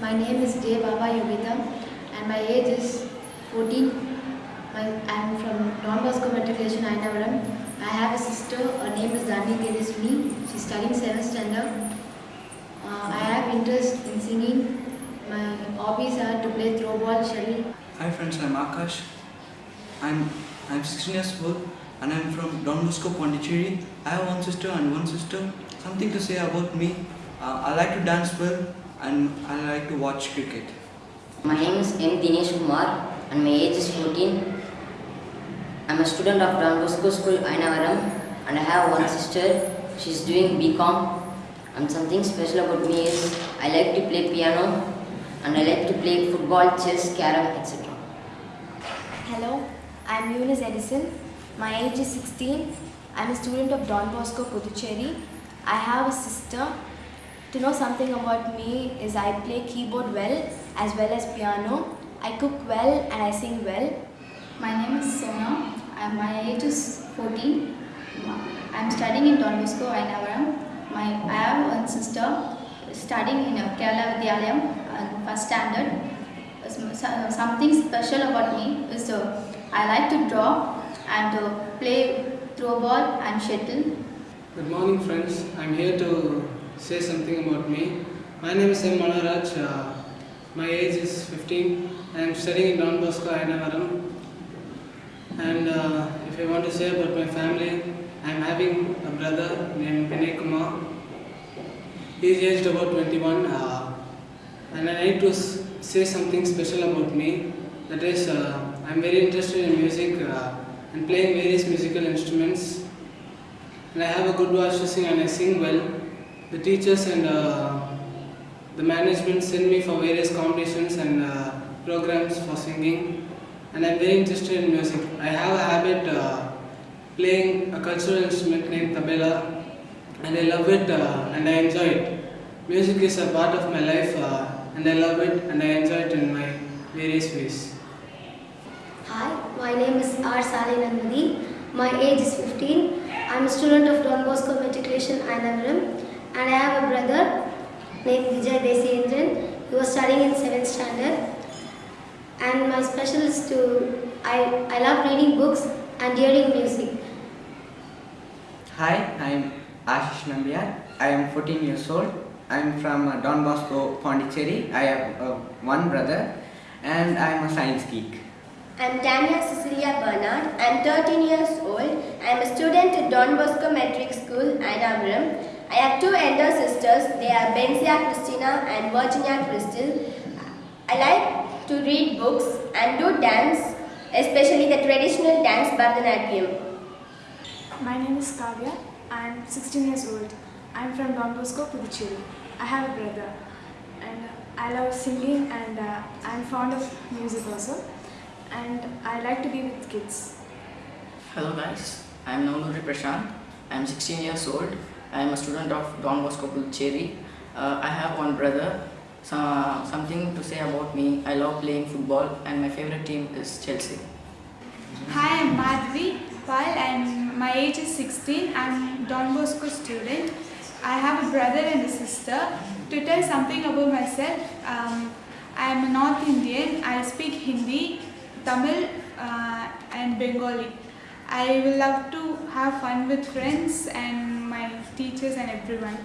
My name is J. Baba Yogita and my age is 14. My, I am from Don Bosco Matriculation, Ayanavaram. I have a sister, her name is Dani. She is studying 7th standard. Uh, I have interest in singing. My hobbies are to play throw ball, shuttle. Hi friends, I'm Akash. I'm I'm 16 years old and I'm from Don Bosco, Pondicherry. I have one sister and one sister. Something to say about me. Uh, I like to dance well and I like to watch cricket. My name is M. Dinesh Kumar and my age is 14. I'm a student of Don Bosco School, Ayanavaram and I have one sister. She's doing BCom and something special about me is I like to play piano and I like to play football, chess, carom, etc. Hello, I'm Eunice Edison. My age is 16. I'm a student of Don Bosco, Puducherry. I have a sister. To know something about me is I play keyboard well as well as piano. I cook well and I sing well. My name is Sona and my age is 14. I am studying in Don Bosco, Ayanavaram. My, I have one sister studying in Kerala Vidyalayam, uh, first standard. Uh, Something special about me is uh, I like to draw and uh, play throw ball and shuttle. Good morning friends, I'm here to say something about me. My name is M. Manaraj, uh, my age is 15, I am studying in Don Bosco, Ayanavaram. And uh, if I want to say about my family, I am having a brother named Vinay Kumar. He is aged about 21 uh, and I need to say something special about me. That is, uh, I am very interested in music uh, and playing various musical instruments and I have a good voice to sing and I sing well. The teachers and uh, the management send me for various competitions and uh, programs for singing and I'm very interested in music. I have a habit uh, playing a cultural instrument named tabela and I love it uh, and I enjoy it. Music is a part of my life uh, and I love it and I enjoy it in my various ways. Hi, my name is R. Sali Nandini. My age is 15. I'm a student of Don Bosco Matriculation, Ayanavaram, and I have a brother named Vijay Desendran. He was studying in 7th standard. And my special is to, I, I love reading books and hearing music. Hi, I'm Ashish Nambiar. I am 14 years old. I am from uh, Don Bosco, Pondicherry. I have uh, one brother and I am a science geek. I'm Tanya Cecilia Bernard. I'm 13 years old. I'm a student at Don Bosco Metric School, Ayanavaram. I have two elder sisters. They are Benzia Christina and Virginia Crystal. I like to read books and do dance, especially the traditional dance Bharatanatyam. My name is Kavya. I'm 16 years old. I'm from Don Bosco, Puducherry. I have a brother and I love singing and uh, I'm fond of music also and I like to be with kids. Hello guys, I am Navnuri Prashant. I am 16 years old. I am a student of Don Bosco Puducherry. Uh, I have one brother. So, something to say about me. I love playing football and my favorite team is Chelsea. Hi, I'm Madhvi Pal and my age is 16. I'm Don Bosco student. I have a brother and a sister. To tell something about myself, um, I am a North Indian. I speak Hindi, Tamil uh, and Bengali. I will love to have fun with friends and teachers and everyone.